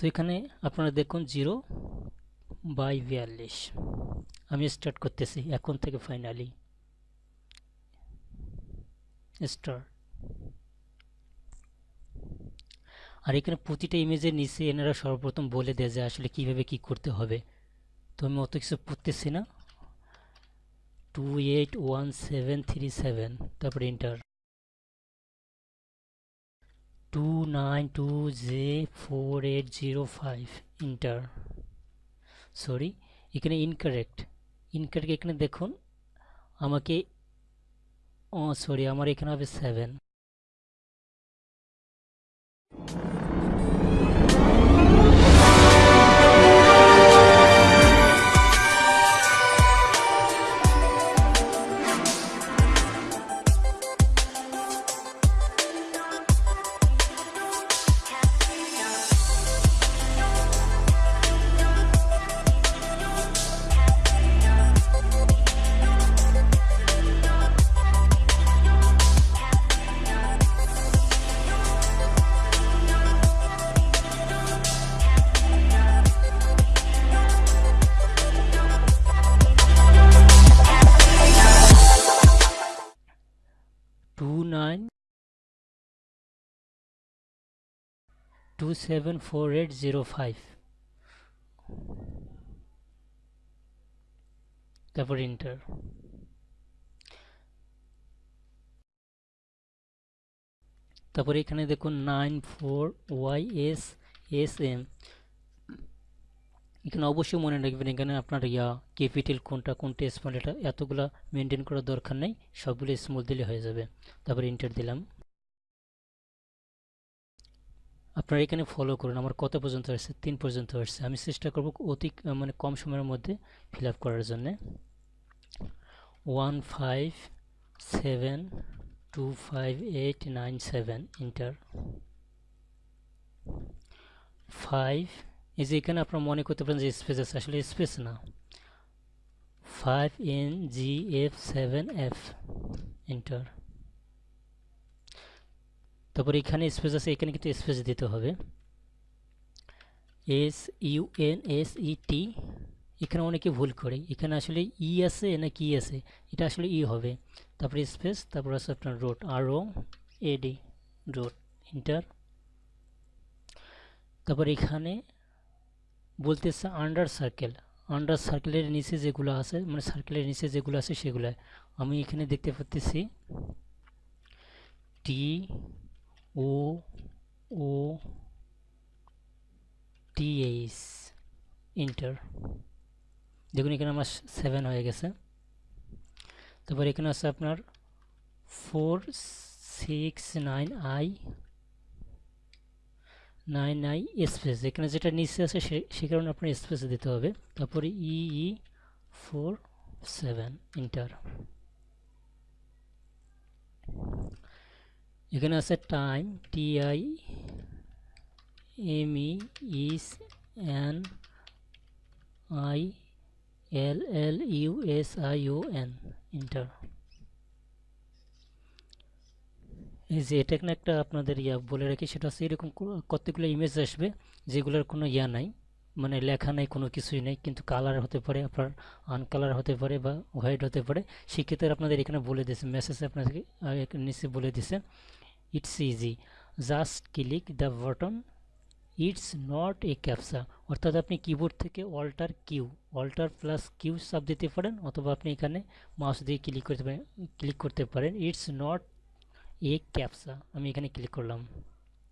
তো এখানে আপনারা দেখুন জিরো বাই বিয়াল্লিশ। আমি স্টার্ট করতেছি, এখন থেকে ফাইনালি স্টার্ট আর এখানে প্রতিটা ইমেজের নিচে এনারা সর্বপ্রথম বলে দেয় যে আসলে কীভাবে কি করতে হবে। তো আমি অত কিছু পড়তেছি না। Two eight one seven three seven তারপরে enter two nine two J four eight zero five enter sorry এখানে ইনকারেক্ট ইনকারেক্ট এখানে দেখুন। আমাকে, ও সরি আমার এখানে হবে seven seven four eight zero five তারপর ইন্টার তারপরে এখানে দেখুন nine four Y S S M এখানে অবশ্যই মনে রাখবেন এখানে আপনার ইয়া ক্যাপিটাল কোনটা কোনটা স্মল এটা, এতগুলা মেনটেন করার দরকার নেই, সবগুলো স্মল দিলে হয়ে যাবে। তারপরে ইন্টার দিলাম। আপনারা এখানে ফলো করুন। আমার কত পর্যন্ত আসছে তিন পর্যন্ত আসছে আমি চেষ্টা করব অতি মানে কম সময়ের মধ্যে ফিল আপ করার জন্যে। One five seven two five eight nine seven enter five এই যে এখানে আপনারা মনে করতে পারেন যে স্পেস আছে, আসলে স্পেস না। Five N G F seven F enter তারপর এখানে স্পেস আছে, এখানে কিন্তু স্পেস দিতে হবে। S U N S E T এখানে অনেকে ভুল করে। এখানে আসলে ই আছে না কি আছে? এটা আসলে ই হবে। তারপরে স্পেস তারপর আছে আপনার road R O A D road enter তারপর এখানে বলতেছে আন্ডার সার্কেল আন্ডার সার্কেলের নিচে যেগুলো আছে মানে সার্কেলের নিচে যেগুলো আছে সেগুলো। আমি এখানে দেখতে পাচ্ছি টি ও ও টিএইচ ইন্টার দেখুন, এখানে আমার সেভেন হয়ে গেছে। তারপর এখানে আছে আপনার four six nine I nine I space এখানে যেটা নিচে আছে সে কারণে আপনার স্পেস দিতে হবে। তারপরে ই ফোর সেভেন ইন্টার এখানে আছে time T I M E S N I L L U S I O N enter এই যে এটা এখানে একটা আপনাদের ইয়া, বলে রাখি, সেটা হচ্ছে এরকম কতগুলো ইমেজ আসবে, যেগুলোর কোনো ইয়া নাই মানে লেখা নাই, কোনো কিছুই নেই, কিন্তু কালার হতে পারে, আপনার আনকালার হতে পারে বা হোয়াইট হতে পারে, সেক্ষেত্রে আপনাদের এখানে বলে দিয়েছে মেসেজে আপনাদেরকে নিচে বলে দিছে it's easy just click the button it's not a captcha অর্থাৎ আপনি কিবোর্ড থেকে alter Q alter plus Q sub দিতে পারেন, অথবা আপনি এখানে মাউস দিয়ে ক্লিক করতে পারেন ক্লিক করতে পারেন। ইটস নট এ ক্যাপসা আমি এখানে ক্লিক করলাম।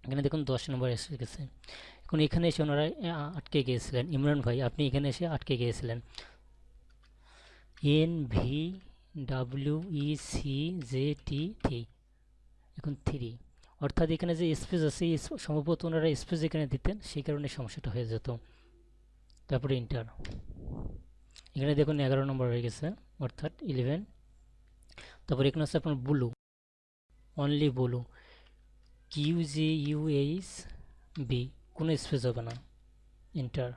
এখানে দেখুন দশ নম্বর এসে গেছে। এখন এখানে এসে ওনারা আটকে গিয়েছিলেন। ইমরান ভাই, আপনি এখানে এসে আটকে গিয়েছিলেন। N V W E C J T three এখন থ্রি অর্থাৎ এখানে যে স্পেস আছে সম্ভবত ওনারা স্পেস এখানে দিতেন, সেই কারণে সমস্যাটা হয়ে যেত। তারপরে ইন্টার এখানে দেখুন এগারো নম্বর হয়ে গেছে, অর্থাৎ ইলেভেন তারপর এখানে আছে আপনার blue only blue Q G U H B কোনো স্পেস হবে না। ইন্টার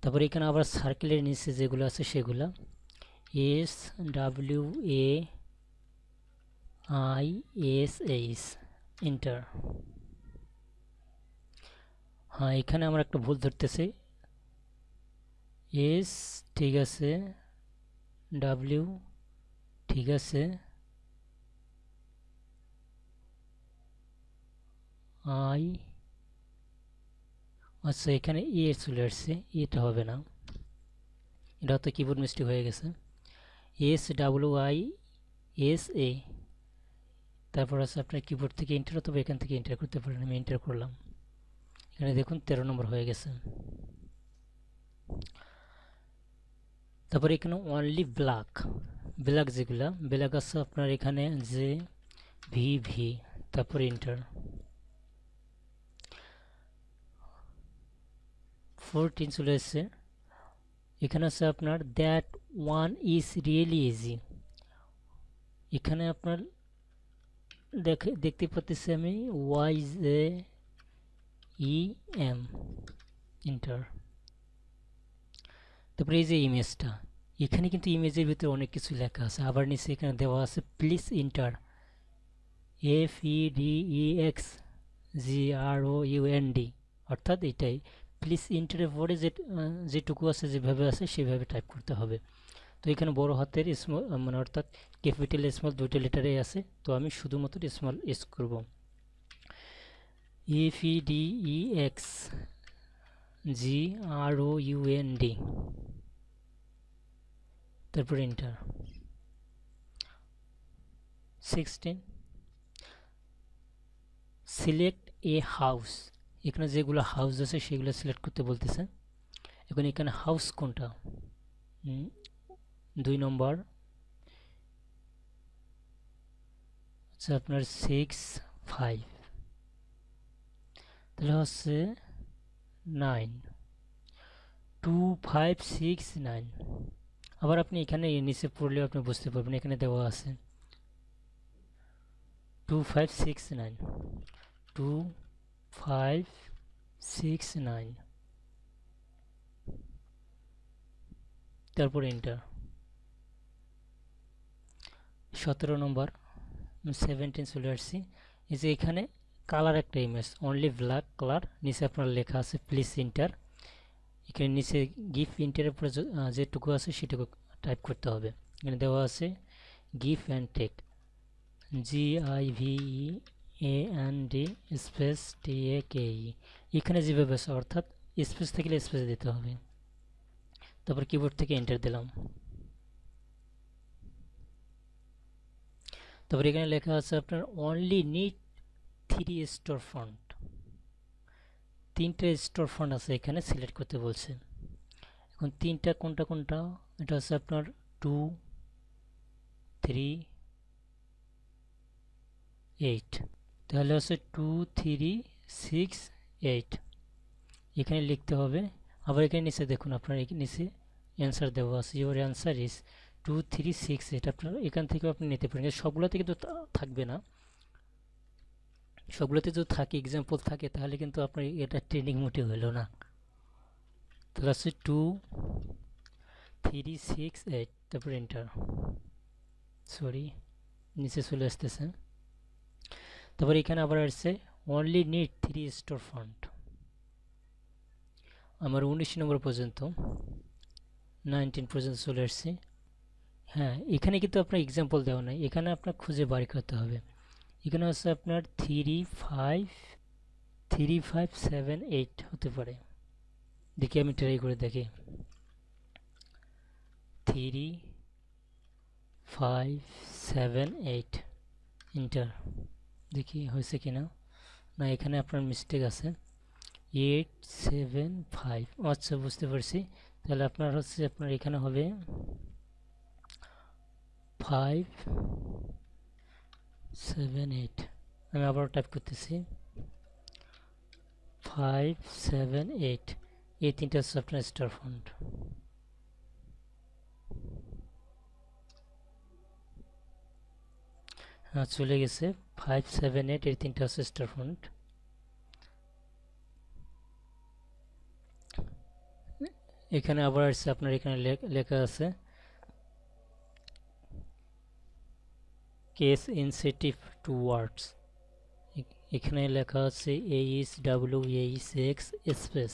তারপর এখানে আবার সার্কেলের নিচে যেগুলো আছে সেগুলো। S W A I S H enter হ্যাঁ এখানে আমরা একটা ভুল ধরতেছি। এস ঠিক আছে। ডাব্লিউ ঠিক আছে। আই আচ্ছা এখানে এ চলে আসছে। এটা হবে না। এটা হয়তো কিবোর্ড মিস্টেক হয়ে গেছে। S W I S A তারপর আছে আপনার কিবোর্ড থেকে এন্টার অথবা এখান থেকে এন্টার করতে পারেন, আমি এন্টার করলাম। এখানে দেখুন তেরো নম্বর হয়ে গেছে। তারপর এখানে অনলি ব্ল্যাক ব্ল্যাক যেগুলা ব্ল্যাক আছে আপনার এখানে যে ভি ভি তারপর এন্টার ফোরটিন চলে এসছে। এখানে আছে আপনার that one is really easy এখানে আপনার দেখে, দেখতে পাচ্ছি আমি Y J E M enter তারপরে এই যে ইমেজটা এখানে কিন্তু ইমেজের ভিতরে অনেক কিছু লেখা আছে। আবার নিচে এখানে দেওয়া আছে please enter F E D E X G R O U N D অর্থাৎ এটাই। প্লিজ ইন্টারের পরে যে যেটুকু আছে, যেভাবে আছে, সেভাবে টাইপ করতে হবে। তো এখানে বড় হাতের স্মল মানে অর্থাৎ ক্যাপিটাল স্মল দুইটা লেটারে আছে। তো আমি শুধুমাত্র স্মল এস করব। F E X G R O U N D তারপর enter sixteen select a house এখানে যেগুলো হাউস আছে সেগুলো সিলেক্ট করতে বলতেছে। এখন এখানে হাউস কোনটা? দুই নম্বর। আচ্ছা আপনার সিক্স ফাইভ তাহলে হচ্ছে nine two five six nine আবার আপনি এখানে নিচে পড়লেও আপনি বুঝতে পারবেন, এখানে দেওয়া আছে। Two five six nine two five six nine তারপর এন্টার সতেরো নম্বর সেভেন্টিন চলে আসছি। এই যে এখানে কালার একটা ইমেজ অনলি ব্ল্যাক কালার নিচে আপনার লেখা আছে প্লিজ ইন্টার এখানে নিচে গিফ ইন্টারের পরে যেটুকু আছে সেটুকু টাইপ করতে হবে। এখানে দেওয়া আছে give and take G I V E A N D space T A K E এখানে যেভাবে আছে, অর্থাৎ স্পেস থাকলে স্পেস দিতে হবে। তারপর কিবোর্ড থেকে এন্টার দিলাম। তারপর এখানে লেখা আছে আপনার only need three store front তিনটে স্টোর ফন্ট আছে এখানে সিলেক্ট করতে বলছে এখন তিনটা কোনটা কোনটা? এটা হচ্ছে আপনার টু থ্রি এইট তাহলে হচ্ছে টু থ্রি সিক্স এইট এখানে লিখতে হবে। আবার এখানে নিচে দেখুন, আপনার নিচে অ্যান্সার দেওয়া আছে। Your answer is two three six eight আপনার এখান থেকেও আপনি নিতে পারেন। সবগুলোতে কিন্তু থাকবে না। সবগুলোতে যদি থাকে এক্সাম্পল থাকে, তাহলে কিন্তু আপনার এটা ট্রেনিং মোটে হলো না। তাহলে হচ্ছে টু থ্রি সিক্স এইট তারপর এন্টার সরি নিচে চলে আসতেছে। তারপর এখানে আবার আসছে only need three store front আমার উনিশ নম্বর পর্যন্ত নাইনটিন পর্যন্ত চলে আসছে। হ্যাঁ এখানে কিন্তু আপনার এক্সাম্পল দেওয়া নাই। এখানে আপনার খুঁজে বাড়ি করতে হবে। এখানে হচ্ছে আপনার three five three five seven eight হতে পারে। দেখি আমি ট্রাই করে দেখি। Three five seven eight enter দেখি হয়েছে কি না না এখানে আপনার মিস্টেক আছে। এইট সেভেন ফাইভ আচ্ছা বুঝতে পারছি। তাহলে আপনার হচ্ছে আপনার এখানে হবে ফাইভ সেভেন এইট আমি আবার টাইপ করতেছি ফাইভ সেভেন এইট এই তিনটা আপনার স্টার ফন্ট হ্যাঁ চলে গেছে। ফাইভ সেভেন এইট এই তিনটা হচ্ছে স্টার ফন্ট এখানে আবার আসছে, আপনার এখানে লেখা আছে। কেস ইনসেটিভ টু ওয়ার্ডস এখানে লেখা আছে H W H X space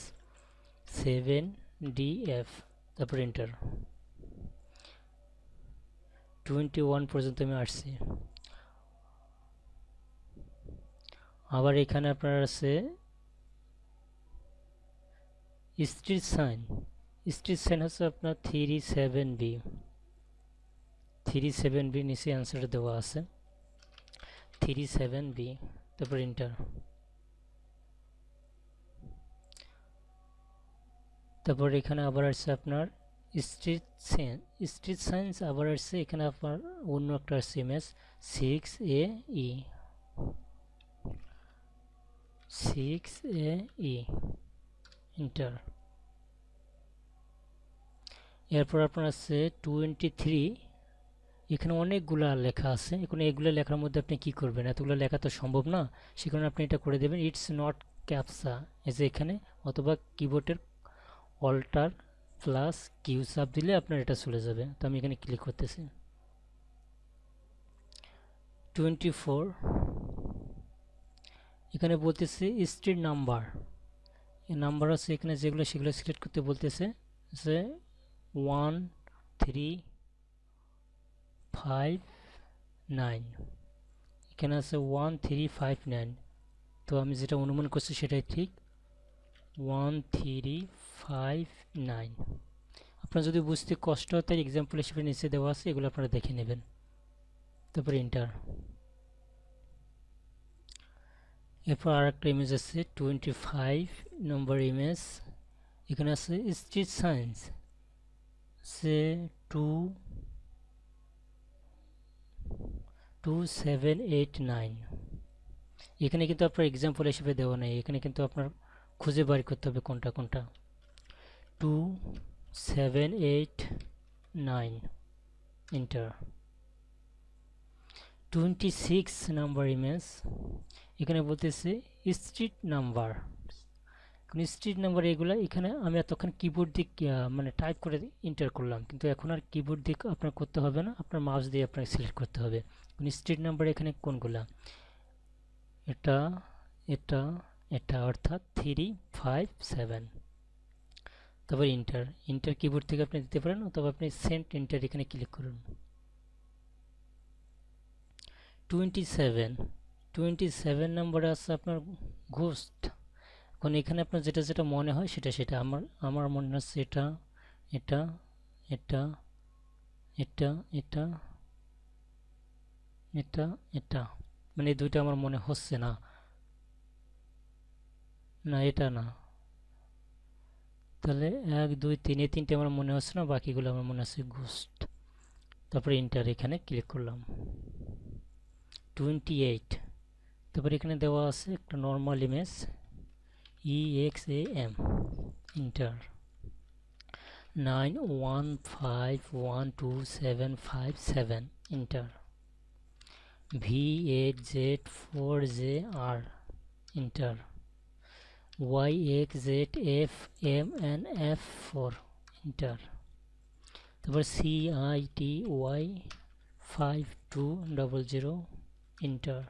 seven D F তারপর এন্টার টোয়েন্টি ওয়ান পর্যন্ত আমি আসছি। আবার এখানে আপনার আছে স্ট্রিট সাইন স্ট্রিট সাইন হচ্ছে আপনার three seven B three seven B নিচে অ্যান্সার দেওয়া আছে। থ্রি সেভেন বি তারপর ইন্টার তারপর এখানে আবার আসছে আপনার স্ট্রিট সাইন স্ট্রিট সাইন্স আবার আসছে, এখানে আপনার অন্য একটা আসছে image six A E six A E enter এরপর আপনার আছে টোয়েন্টি থ্রি এখানে অনেকগুলা লেখা আছে। এখন এগুলো লেখার মধ্যে আপনি কি করবেন? এতগুলো লেখা তো সম্ভব না। সে কারণে আপনি এটা করে দেবেন ইটস নট ক্যাপসা এই যে এখানে, অথবা কিবোর্ডের অল্টার প্লাস কিউ সাব দিলে আপনার এটা চলে যাবে। তো আমি এখানে ক্লিক করতেছি। টোয়েন্টি ফোর এখানে বলতেছে স্ট্রিট নাম্বার নাম্বার আছে এখানে যেগুলো, সেগুলো সিলেক্ট করতে বলতেছে যে ওয়ান থ্রি ফাইভ নাইন এখানে আছে ওয়ান থ্রি ফাইভ নাইন তো আমি যেটা অনুমান করছি সেটাই ঠিক। ওয়ান থ্রি ফাইভ নাইন আপনার যদি বুঝতে কষ্ট হয় তাই এক্সাম্পল হিসেবে নিচে দেওয়া আছে, এগুলো আপনারা দেখে নেবেন। তারপরে ইন্টার এরপর আর একটা ইমেজ আছে টোয়েন্টি ফাইভ নম্বর ইমেজ এখানে আছে স্ট্রিট সায়েন্স সে two two seven eight nine এখানে কিন্তু আপনার এক্সাম্পল হিসেবে দেওয়া নেই। এখানে কিন্তু আপনার খুঁজে বার করতে হবে কোনটা কোনটা। Two seven eight nine enter twenty six number image এখানে বলতেছে স্ট্রিট নাম্বার স্ট্রিট নাম্বার এগুলো এখানে আমি এতক্ষণ কিবোর্ড দিক মানে টাইপ করে ইন্টার করলাম। কিন্তু এখন আর কিবোর্ড দিক আপনার করতে হবে না, আপনার মাউস দিয়ে আপনাকে সিলেক্ট করতে হবে। স্ট্রিট নাম্বার এখানে কোনগুলা? এটা এটা এটা অর্থাৎ থ্রি ফাইভ সেভেন তারপর ইন্টার ইন্টার কিবোর্ড থেকে আপনি দিতে পারেন অথবা আপনি সেন্ট ইন্টার এখানে ক্লিক করুন। টোয়েন্টি সেভেন টোয়েন্টি সেভেন নাম্বারে আছে আপনার ঘোস্ট এখন এখানে আপনার যেটা যেটা মনে হয় সেটা সেটা আমার আমার মনে হচ্ছে এটা এটা এটা এটা এটা এটা এটা। মানে দুইটা আমার মনে হচ্ছে না। না, এটা না। তাহলে এক, দুই, তিন, এই তিনটে আমার মনে হচ্ছে না, বাকিগুলো আমার মনে হচ্ছে ঘোস্ট তারপরে ইন্টার এখানে ক্লিক করলাম। টোয়েন্টি এইট তারপরে এখানে দেওয়া আছে একটা normal image E X A M enter nine one five one two seven five seven enter V eight Z four J R enter Y X Z F M N F four enter তারপর C I T Y five two double zero enter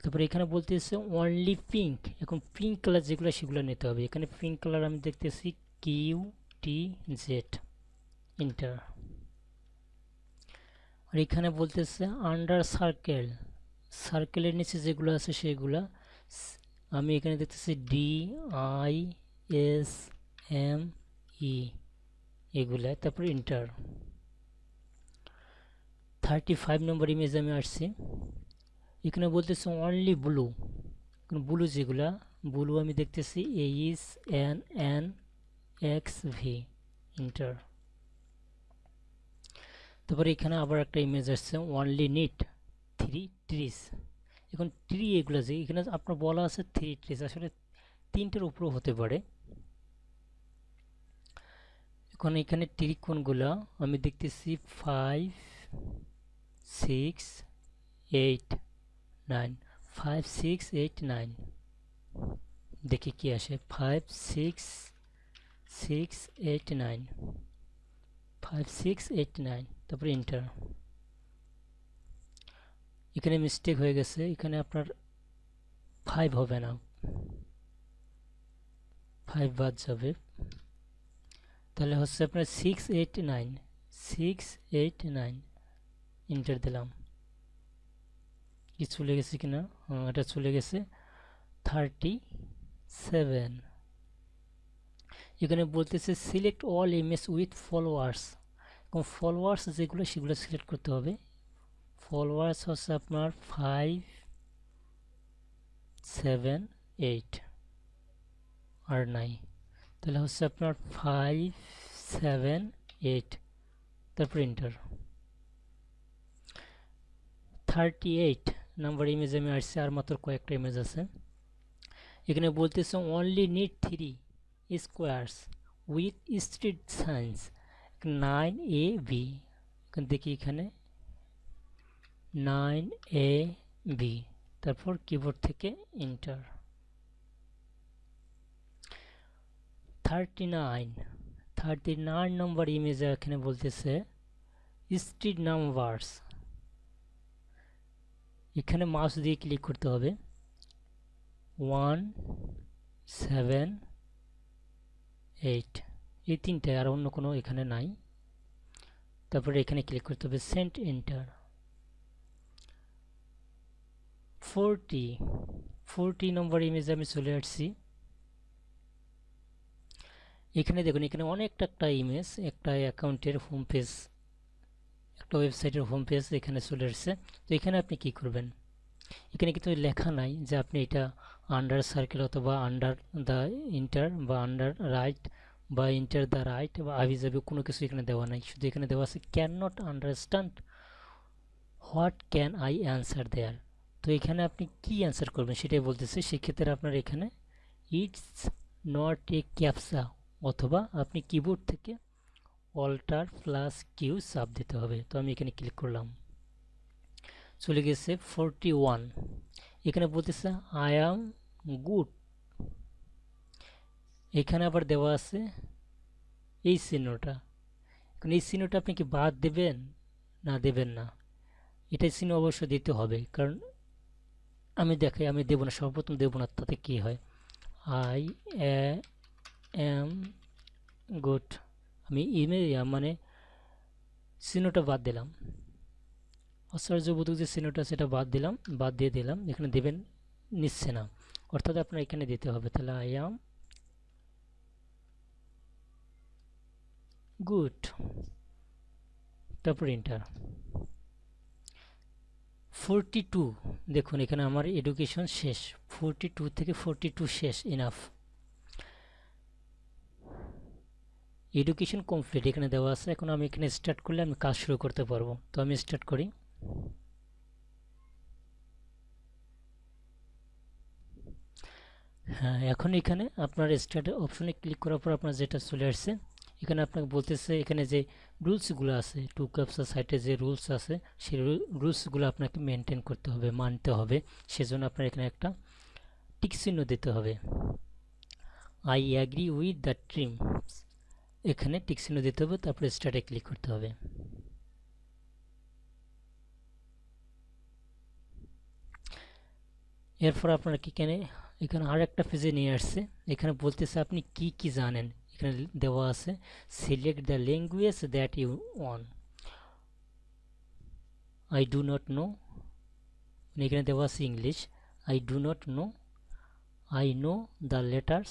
তারপরে এখানে বলতেছে only pink এখন pink colour যেগুলো সেগুলো নিতে হবে। এখানে পিঙ্ক কালার আমি দেখতেছি কিউ টি জেড ইন্টার আর এখানে বলতেছে আন্ডার সার্কেল সার্কেলের নিচে যেগুলো আছে সেগুলা, আমি এখানে দেখতেছি D I S M E এগুলা, তারপর enter thirty five number image আমি আসছি এখানে বলতেছে অনলি ব্লু ব্লু যেগুলা ব্লু আমি দেখতেছি H N N X V enter তারপরে এখানে আবার একটা ইমেজ আসছে অনলি নিট থ্রি ট্রিস এখন ট্রি এগুলো যে, এখানে আপনার বলা আছে থ্রি ট্রিস আসলে তিনটের উপরও হতে পারে। এখন এখানে কোনগুলো, আমি দেখতেছি five six eight nine five six eight nine দেখি কি আসে? Five six six eight nine five six eight nine তারপরে ইন্টার এখানে মিস্টেক হয়ে গেছে। এখানে আপনার ফাইভ হবে না। ফাইভ বাদ যাবে। তাহলে হচ্ছে আপনার six eight nine six eight nine enter দিলাম। কি চলে গেছে কিনা? এটা চলে গেছে থার্টি সেভেন এখানে বলতেছে select all image with followers এবং ফলোয়ার্স যেগুলো, সেগুলো সিলেক্ট করতে হবে। ফলোয়ার্স হচ্ছে আপনার ফাইভ সেভেন এইট আর নাই। তাহলে হচ্ছে আপনার ফাইভ সেভেন এইট তারপর enter thirty eight number image আমি আসছে আর মাত্র কয়েকটা ইমেজ আছে এখানে বলতেছে only need three squares with street signs nine A B দেখি এখানে নাইন এ বি তারপর কিবোর্ড থেকে enter thirty nine thirty nine number ইমেজে এখানে বলতেছে স্ট্রিট নাম্বারস এখানে মাউস দিয়ে ক্লিক করতে হবে। ওয়ান সেভেন এইট এই তিনটে আর অন্য কোনো এখানে নাই। তারপরে এখানে ক্লিক করতে হবে send enter forty forty number ইমেজে আমি চলে আসছি। এখানে দেখুন, এখানে অনেকটা একটা ইমেজ একটা অ্যাকাউন্টের হোম পেজ একটা ওয়েবসাইটের হোম পেজ এখানে চলে এসছে। তো এখানে আপনি কি করবেন? এখানে কিন্তু লেখা নাই যে আপনি এটা আন্ডার সার্কেল অথবা আন্ডার দ্য ইন্টার বা আন্ডার রাইট বা ইন্টার দ্য রাইট বা আবি কোনো কিছু এখানে দেওয়া নাই। শুধু এখানে দেওয়া আছে can not understand what can I answer there তো এখানে আপনি কি অ্যান্সার করবেন সেটাই বলতেছে। সেক্ষেত্রে আপনার এখানে ইটস নট এ ক্যাপসা অথবা আপনি কিবোর্ড থেকে অল্টার প্লাস কিউ চাপ দিতে হবে। তো আমি এখানে ক্লিক করলাম। চলে গেছে ফোরটি ওয়ান এখানে বলতেছে আই অ্যাম গুড এখানে আবার দেওয়া আছে এই চিহ্নটা। এখন এই চিহ্নটা আপনি কি বাদ দেবেন? না দেবেন না। এটা চিহ্ন অবশ্য দিতে হবে। কারণ আমি দেখাই, আমি দেবো না, সর্বপ্রথম দেবো না, তাতে কী হয়? আই এম গুড আমি ইমেল মানে চিহ্নটা বাদ দিলাম। আশ্চর্যবোধক যে চিহ্নটা সেটা বাদ দিলাম, বাদ দিয়ে দিলাম। এখানে দেবেন নিচ্ছে না অর্থাৎ আপনার এখানে দিতে হবে। তাহলে আই এম গুড। তারপর ইন্টার ফোরটি দেখুন, এখানে আমার এডুকেশন শেষ। ফোরটি থেকে ফোরটি শেষ ইনাফ এডুকেশন কমপ্লিট এখানে দেওয়া আছে। এখন আমি এখানে স্টার্ট করলে আমি কাজ শুরু করতে পারব। তো আমি স্টার্ট করি। হ্যাঁ এখন এখানে আপনার স্টার্ট অপশনে ক্লিক করার পর আপনার যেটা চলে আসছে, এখানে আপনাকে বলতেছে এখানে যে রুলসগুলো আছে টু ক্যাপসা সাইটে যে রুলস আছে, সেই রুলসগুলো আপনাকে মেনটেন করতে হবে, মানতে হবে। সেজন্য আপনার এখানে একটা টিক চিহ্ন দিতে হবে। I agree with the terms এখানে টিক চিহ্ন দিতে হবে, তারপরে স্টার্টে ক্লিক করতে হবে। এরপর আপনার কি এখানে এখানে আর একটা পেজে নিয়ে আসছে। এখানে বলতেছে আপনি কি কি জানেন? এখানে দেওয়া আছে select the language that you want I do not know এখানে দেওয়া আছে English I do not know I know the letters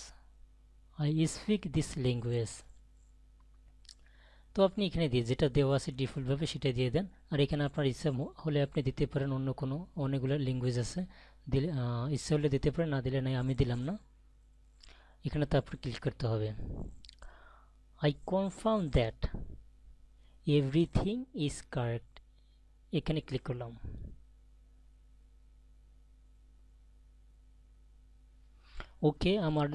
I speak this language তো আপনি এখানে দিয়ে যেটা দেওয়া আছে ডিফল্টভাবে সেটা দিয়ে দেন। আর এখানে আপনার ইচ্ছা হলে আপনি দিতে পারেন অন্য কোনো, অনেকগুলো ল্যাঙ্গুয়েজ আছে। দিলে ইচ্ছা হলে দিতে পারেন, না দিলে নাই, আমি দিলাম না। এখানে তারপর ক্লিক করতে হবে। I confirm that everything is correct এখানে ক্লিক করলাম। ওকে আমার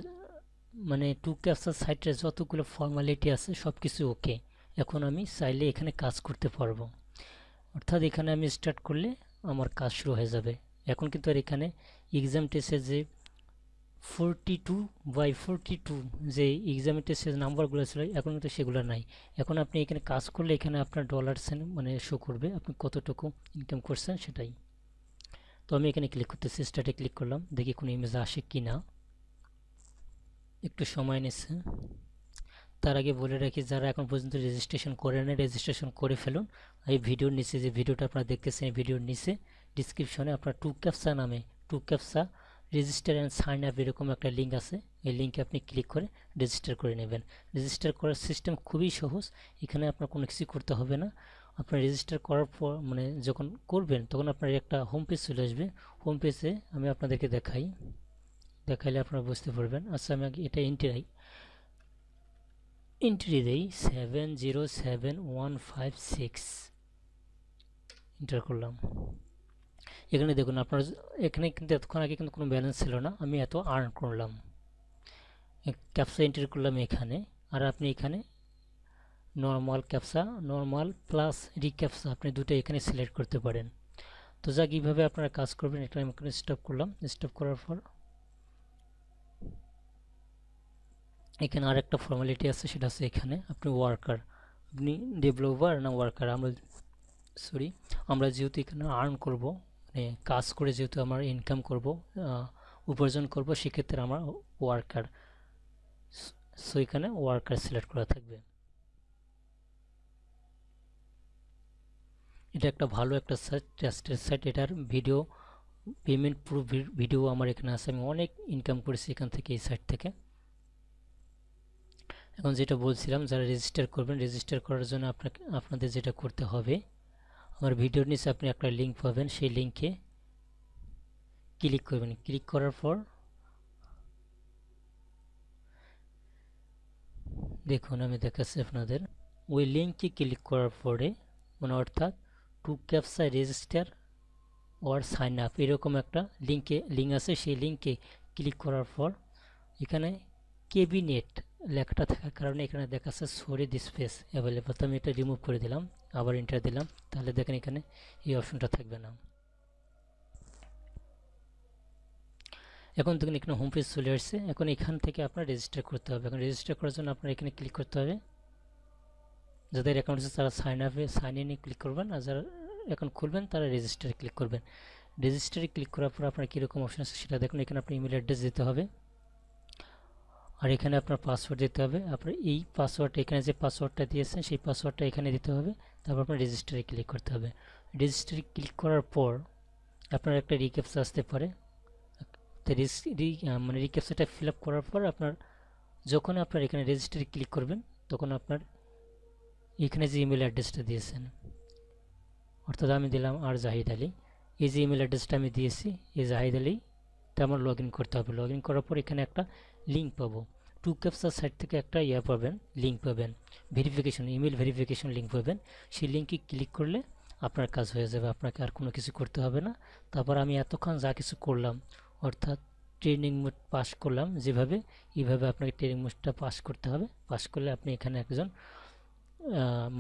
মানে টু ক্যাপচার সাইটের যতগুলো ফর্মালিটি আছে সব কিছু ওকে এখন আমি চাইলে এখানে কাজ করতে পারব। অর্থাৎ এখানে আমি স্টার্ট করলে আমার কাজ শুরু হয়ে যাবে। এখন কিন্তু আর এখানে এক্সাম টেস্টের যে forty two by forty two যে এক্সাম টেস্টের নাম্বারগুলো ছিল, এখন কিন্তু সেগুলো নাই। এখন আপনি এখানে কাজ করলে এখানে আপনার ডলার সেন মানে শো করবে, আপনি কতটুকু ইনকাম করছেন সেটাই। তো আমি এখানে ক্লিক করতেছি স্টার্টে ক্লিক করলাম, দেখি কোনো ইমেজ আসে কি না একটু সময় নিচ্ছে। তার আগে বলে রাখি, যারা এখন পর্যন্ত রেজিস্ট্রেশন করে নেয় রেজিস্ট্রেশন করে ফেলুন। এই ভিডিওর নিচে যে ভিডিওটা আপনারা দেখতেছেন, এই ভিডিওর নিচে ডিসক্রিপশনে আপনার টু ক্যাপসা নামে two captcha register and sign up এরকম একটা লিঙ্ক আছে। এই লিঙ্কে আপনি ক্লিক করে রেজিস্টার করে নেবেন। রেজিস্টার করার সিস্টেম খুবই সহজ। এখানে আপনার কোনো কিছু করতে হবে না। আপনার রেজিস্টার করার পর মানে যখন করবেন, তখন আপনার একটা হোম পেজ চলে আসবে। হোম পেজে আমি আপনাদেরকে দেখাই। দেখাইলে আপনারা বুঝতে পারবেন। আচ্ছা আমি এটা এন্ট্রি এন্ট্রি দেই seven zero seven one five six enter করলাম। এখানে দেখুন আপনার এখানে কিন্তু এতক্ষণ আগে কিন্তু কোনো ব্যালেন্স ছিল না, আমি এত আর্ন করলাম। ক্যাপসা এন্ট্রি করলাম এখানে, আর আপনি এখানে normal captcha normal plus recaptcha আপনি দুটো এখানে সিলেক্ট করতে পারেন। তো যাক, এইভাবে আপনারা কাজ করবেন, এটা আমি এখানে স্টপ করলাম। স্টপ করার পর এখানে আর একটা ফর্মালিটি আছে, সেটা আছে এখানে আপনি ওয়ার্কার আপনি ডেভেলপার না ওয়ার্কার আমরা সরি আমরা যেহেতু এখানে আর্ন করব মানে কাজ করে যেহেতু আমার ইনকাম করব উপার্জন করব, সেক্ষেত্রে আমার ওয়ার্কার সো এখানে ওয়ার্কার সিলেক্ট করা থাকবে। এটা একটা ভালো একটা সাইট ট্রাস্টেড সাইট এটার ভিডিও পেমেন্ট পুরো ভিডিও আমার এখানে আছে, আমি অনেক ইনকাম করেছি এখান থেকে, এই সাইট থেকে। এখন যেটা বলছিলাম, যারা রেজিস্টার করবেন রেজিস্টার করার জন্য আপনাকে, আপনাদের যেটা করতে হবে, আমার ভিডিওর নিচে আপনি একটা লিঙ্ক পাবেন, সেই লিঙ্কে ক্লিক করবেন। ক্লিক করার পর দেখুন, আমি দেখাচ্ছি আপনাদের। ওই লিঙ্কে ক্লিক করার পরে মানে অর্থাৎ two captcha register or sign up এরকম একটা লিঙ্কে লিঙ্ক আছে, সেই লিঙ্কে ক্লিক করার পর এখানে কেবিনেট লেখাটা থাকার কারণে এখানে দেখাচ্ছে সরি দিস স্পেস অ্যাভেলেবল তো আমি এটা রিমুভ করে দিলাম, আবার এন্টার দিলাম। তাহলে দেখেন এখানে এই অপশনটা থাকবে না। এখন দেখুন এখানে হোম পেজ চলে আসছে। এখন এখান থেকে আপনার রেজিস্টার করতে হবে। এখন রেজিস্টার করার জন্য আপনার এখানে ক্লিক করতে হবে। যাদের অ্যাকাউন্ট আছে তারা সাইন আপে সাইন ইনে ক্লিক করবেন। আর যারা অ্যাকাউন্ট খুলবেন তারা রেজিস্টারে ক্লিক করবেন। রেজিস্টারে ক্লিক করার পর আপনার কীরকম অপশন আছে সেটা দেখুন। এখানে আপনার ইমেল অ্যাড্রেস দিতে হবে। আর এখানে আপনার পাসওয়ার্ড দিতে হবে। আপনার এই পাসওয়ার্ড এখানে যে পাসওয়ার্ডটা দিয়েছেন, সেই পাসওয়ার্ডটা এখানে দিতে হবে। তারপর আপনার রেজিস্টারে ক্লিক করতে হবে। রেজিস্টারে ক্লিক করার পর আপনার একটা রিক্যাপসা আসতে পারে। মানে রিক্যাপসাটা ফিল আপ করার পর আপনার যখন আপনার এখানে রেজিস্টারে ক্লিক করবেন, তখন আপনার এখানে যে ইমেল অ্যাড্রেসটা দিয়েছেন, অর্থাৎ আমি দিলাম আর জাহিদ আলী। এই যে ইমেল অ্যাড্রেসটা আমি দিয়েছি, এই জাহিদ আলী, তা আমার লগ করতে হবে। লগ করার পর এখানে একটা লিঙ্ক পাবো। টু ক্যাপসার সাইট থেকে একটা ইয়ে পাবেন লিঙ্ক পাবেন ভেরিফিকেশন ইমেল ভেরিফিকেশন লিঙ্ক পাবেন। সেই লিঙ্কে ক্লিক করলে আপনার কাজ হয়ে যাবে, আপনাকে আর কোনো কিছু করতে হবে না। তারপর আমি এতক্ষণ যা কিছু করলাম, অর্থাৎ ট্রেনিং মোড পাস করলাম, যেভাবে, এইভাবে আপনাকে ট্রেনিং মোডটা পাস করতে হবে। পাস করলে আপনি এখানে একজন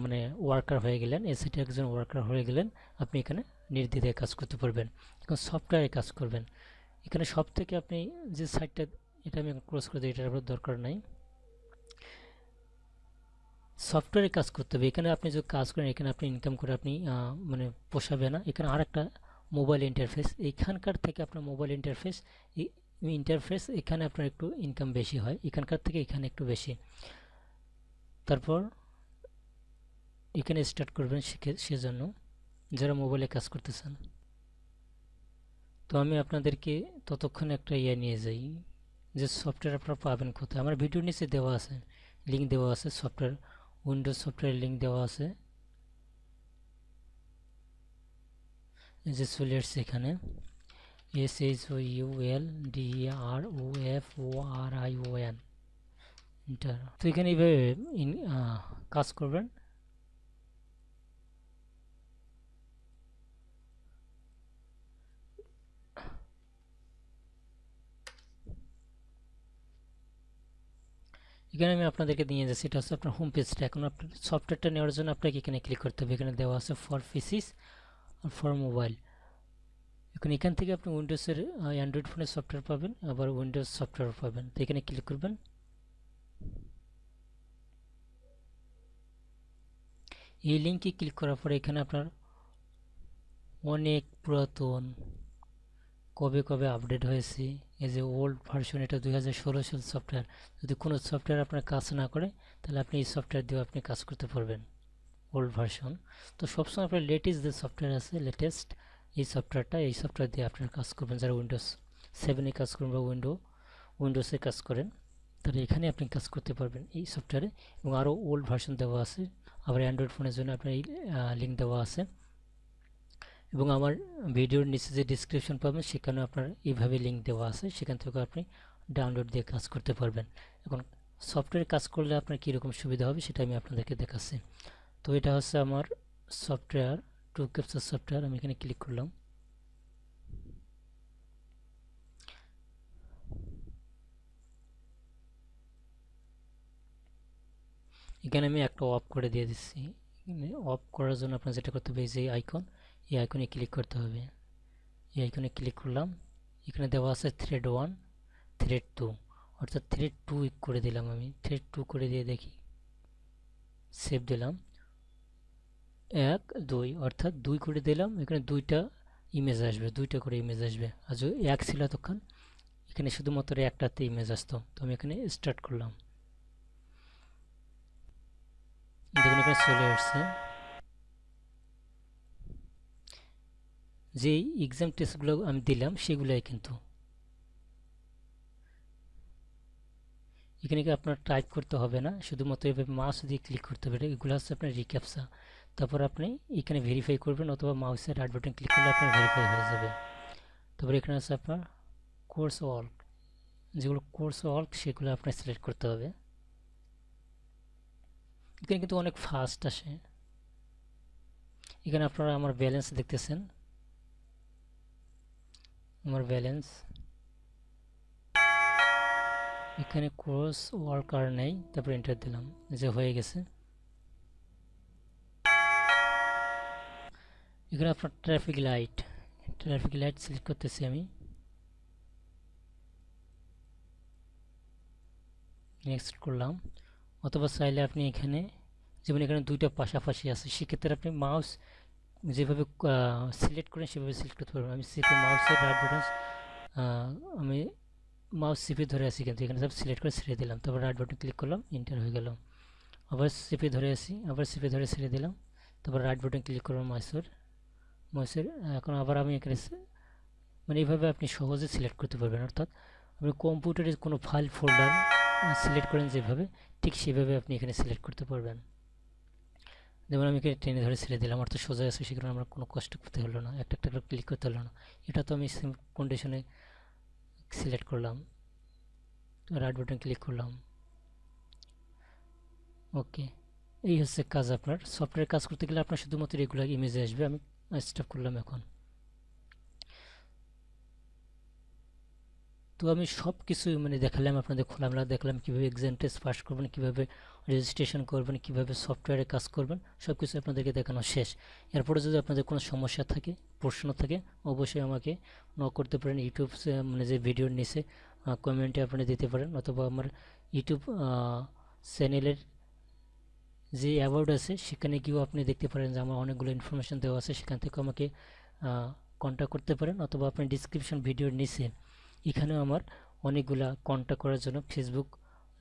মানে ওয়ার্কার হয়ে গেলেন এসিটি একজন ওয়ার্কার হয়ে গেলেন, আপনি এখানে নির্দ্বিধায় কাজ করতে পারবেন। এখন সফটওয়্যারে কাজ করবেন। এখানে সব থেকে আপনি যে সাইটটা এটা আমি ক্রস করে দিই, এটার দরকার নাই। সফটওয়্যারে কাজ করতে হবে। এখানে আপনি যদি কাজ করেন, এখানে আপনি ইনকাম করে আপনি মানে পোষাবে না। এখানে আর একটা মোবাইল ইন্টারফেস এইখানকার থেকে আপনার মোবাইল ইন্টারফেস ইন্টারফেস এখানে আপনার একটু ইনকাম বেশি হয়। এখানকার থেকে এখানে একটু বেশি। তারপর এখানে স্টার্ট করবেন সেজন্য যারা মোবাইলে কাজ করতেছেন। তো আমি আপনাদেরকে ততক্ষণ একটা ইয়ে নিয়ে যাই। যে সফটওয়্যার আপনারা পাবেন কোথায়? আমার ভিডিওর নিচে দেওয়া আছে লিঙ্ক দেওয়া আছে সফটওয়্যার উইন্ডোজ সফটওয়্যার লিঙ্ক দেওয়া আছে। যে চলে আসছে এখানে। S H O U L D R O F O R I O N তো এখানে এইভাবে কাজ করবেন। এখানে আমি আপনাদেরকে নিয়ে যাচ্ছি, এটা হচ্ছে আপনার হোম পেজটা এখন আপনার সফটওয়্যারটা নেওয়ার জন্য আপনাকে এখানে ক্লিক করতে হবে। এখানে দেওয়া আছে ফর পিসিস আর ফর মোবাইল এখন এখান থেকে আপনি উইন্ডোজের অ্যান্ড্রয়েড ফোনের সফটওয়্যার পাবেন, আবার উইন্ডোজ সফটওয়্যার পাবেন। তো এখানে ক্লিক করবেন। এই লিঙ্কে ক্লিক করার পরে এখানে আপনার অনেক পুরাতন, কবে কবে আপডেট হয়েছে এই যে ওল্ড ভার্সন এটা দুই হাজার ষোলো সাল সফটওয়্যার যদি কোনো সফটওয়্যার আপনার কাজ না করে, তাহলে আপনি এই সফটওয়্যার দিয়েও আপনি কাজ করতে পারবেন ওল্ড ভার্সন তো সবসময় আপনার লেটেস্ট যে সফটওয়্যার আছে লেটেস্ট এই সফটওয়্যারটা এই সফটওয়্যার দিয়ে আপনার কাজ করবেন। যারা উইন্ডোজ সেভেনে কাজ করবেন বা উইন্ডো উইন্ডোজে কাজ করেন, তাহলে এখানে আপনি কাজ করতে পারবেন এই সফটওয়্যারে এবং আরও ওল্ড ভার্সন দেওয়া আছে। আবার অ্যান্ড্রয়েড ফোনের জন্য আপনার এই লিঙ্ক দেওয়া আছে। এবং আমার ভিডিওর নিচে যে ডিসক্রিপশন পাবেন, সেখানে আপনার এইভাবে লিঙ্ক দেওয়া আছে। সেখান থেকে আপনি ডাউনলোড দিয়ে কাজ করতে পারবেন। এখন সফটওয়্যার কাজ করলে আপনার কীরকম সুবিধা হবে, সেটা আমি আপনাদেরকে দেখাচ্ছি। তো এটা হচ্ছে আমার সফটওয়্যার টু ক্যাপচার সফটওয়্যার আমি এখানে ক্লিক করলাম। এখানে আমি একটা অফ করে দিয়ে দিচ্ছি। অফ করার জন্য আপনার যেটা করতে হবে যে আইকন এই আইকনে ক্লিক করতে হবে। এই আইকনে ক্লিক করলাম। এখানে দেওয়া আছে থ্রেড ওয়ান থ্রেড টু অর্থাৎ থ্রেড টু করে দিলাম আমি। থ্রেড টু করে দিয়ে দেখি। সেভ দিলাম। এক, দুই, অর্থাৎ দুই করে দিলাম। এখানে দুইটা ইমেজ আসবে, দুইটা করে ইমেজ আসবে। আর যদি এক ছিল তখন এখানে শুধুমাত্র একটাতে ইমেজ আসতো। তো আমি এখানে স্টার্ট করলাম। দেখুন এখানে চলে আসছে। যে এক্সাম টেস্টগুলো আমি দিলাম, সেগুলাই কিন্তু। এখানে আপনার টাইপ করতে হবে না? শুধুমাত্র এভাবে মাউস দিয়ে ক্লিক করতে হবে। এগুলো হচ্ছে আপনার রিক্যাপসা তারপর আপনি এখানে ভেরিফাই করবেন অথবা মাউসের রাইট বাটন ক্লিক করলে আপনার ভেরিফাই হয়ে যাবে। তারপর এখানে আছে আপনার কোর্স ওয়ার্ক যেগুলো কোর্স ওয়ার্ক সেগুলো আপনার সিলেক্ট করতে হবে। এখানে কিন্তু অনেক ফাস্ট আসে। এখানে আপনারা আমার ব্যালেন্স দেখতেছেন। আমার ব্যালেন্স এখানে ক্রস ওয়ার্কার নেই, তারপর এন্টার দিলাম যে হয়ে গেছে। এখানে আপনার traffic light traffic light select করতেছি আমি। নেক্সট করলাম। অথবা চাইলে আপনি এখানে, যেমন এখানে দুইটা পাশাপাশি আছে, সেক্ষেত্রে আপনি মাউস যেভাবে সিলেক্ট করেন সেভাবে সিলেক্ট করতে পারবেন। আমি সিপে মাউসের রাইট বাটন আমি মাউস সিপে ধরে আছি কিন্তু, এখানে সব সিলেক্ট করে ছেড়ে দিলাম। তারপর রাইট বাটন ক্লিক করলাম ইন্টার হয়ে গেল। আবার সিপে ধরে আসি আবার সিপে ধরে ছেড়ে দিলাম। তারপর রাইট বাটন ক্লিক করলাম মাউসের মাউসের এখন আবার আমি এখানে মানে এইভাবে আপনি সহজে সিলেক্ট করতে পারবেন। অর্থাৎ আপনি কম্পিউটারে কোনো ফাইল ফোল্ডার সিলেক্ট করেন যেভাবে, ঠিক সেভাবে আপনি এখানে সিলেক্ট করতে পারবেন। যেমন আমি টেনে ধরে ছেড়ে দিলাম তো সোজা আছে সেখানে আমার কোনো কষ্ট করতে হলো না, একটা একটা করে ক্লিক করতে হলো না। এটা তো আমি সেম কন্ডিশনে সিলেক্ট করলাম রাইট বাটন ক্লিক করলাম। ওকে এই হচ্ছে কাজ আপনার। সফটওয়্যার কাজ করতে গেলে আপনার শুধুমাত্র রেগুলার ইমেজে আসবে, আমি স্টপ করলাম এখন। তো আমি সব কিছু মানে দেখালাম, আপনাদের খোলামেলা দেখলাম, কীভাবে এক্সাম টেস্ট পাস করবেন, কীভাবে রেজিস্ট্রেশন করবেন, কীভাবে সফটওয়্যারে কাজ করবেন সব কিছু আপনাদেরকে দেখানো শেষ। এরপরে যদি আপনাদের কোনো সমস্যা থাকে, প্রশ্ন থাকে, অবশ্যই আমাকে ন করতে পারেন। ইউটিউব মানে যে ভিডিওর নিচে কমেন্টে আপনি দিতে পারেন, অথবা আমার ইউটিউব চ্যানেলের যে অ্যাওয়ার্ড আছে, সেখানে গিয়েও আপনি দেখতে পারেন যে আমার অনেকগুলো ইনফরমেশান দেওয়া আছে। সেখান থেকে আমাকে কন্ট্যাক্ট করতে পারেন, অথবা আপনি ডিসক্রিপশন ভিডিওর নিচে, এখানেও আমার অনেকগুলা কন্ট্যাক্ট করার জন্য ফেসবুক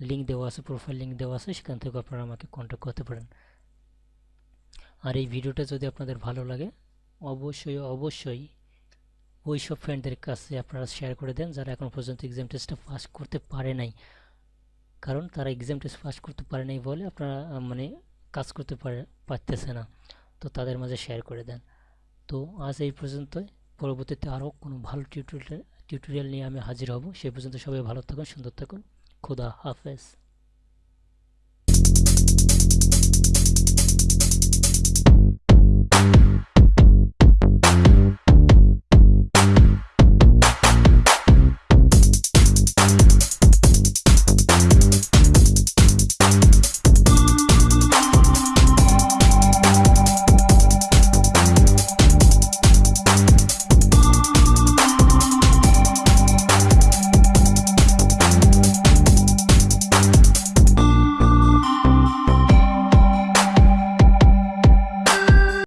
লিঙ্ক দেওয়া আছে প্রোফাইল লিঙ্ক দেওয়া আছে, সেখান থেকে আপনারা আমাকে কন্ট্যাক্ট করতে পারেন। আর এই ভিডিওটা যদি আপনাদের ভালো লাগে, অবশ্যই অবশ্যই ওই সব ফ্রেন্ডদের কাছে আপনারা শেয়ার করে দেন, যারা এখন পর্যন্ত এক্সাম টেস্টটা পাস করতে পারে নাই। কারণ তারা এক্সাম টেস্ট পাস করতে পারে নাই বলে আপনারা মানে কাজ করতে পারে, পারতেছে না। তো তাদের মাঝে শেয়ার করে দেন। তো আজ এই পর্যন্তই। পরবর্তীতে আরও কোনো ভালো টিউটোরিয়াল টিউটোরিয়াল নিয়ে আমি হাজির হব। সেই পর্যন্ত সবাই ভালো থাকুন, সুন্দর থাকুন। خدا حافظ